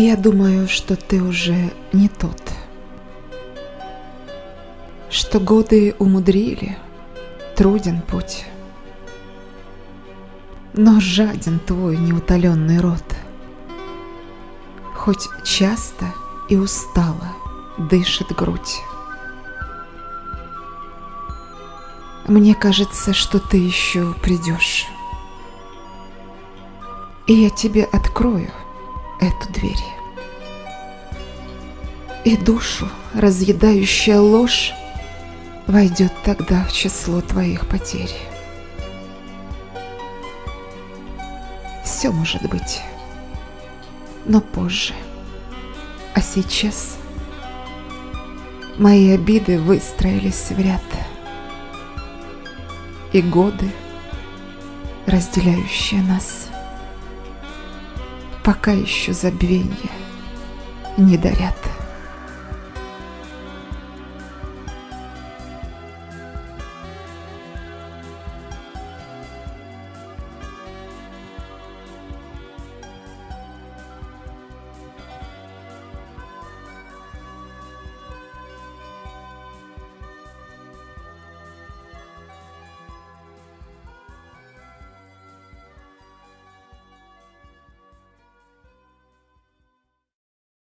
Я думаю, что ты уже не тот. Что годы умудрили, труден путь. Но жаден твой неутоленный рот. Хоть часто и устало дышит грудь. Мне кажется, что ты еще придешь. И я тебе открою И душу, разъедающая ложь, войдет тогда в число твоих потерь. Все может быть, но позже. А сейчас мои обиды выстроились в ряд. И годы, разделяющие нас, пока еще забвенье не дарят.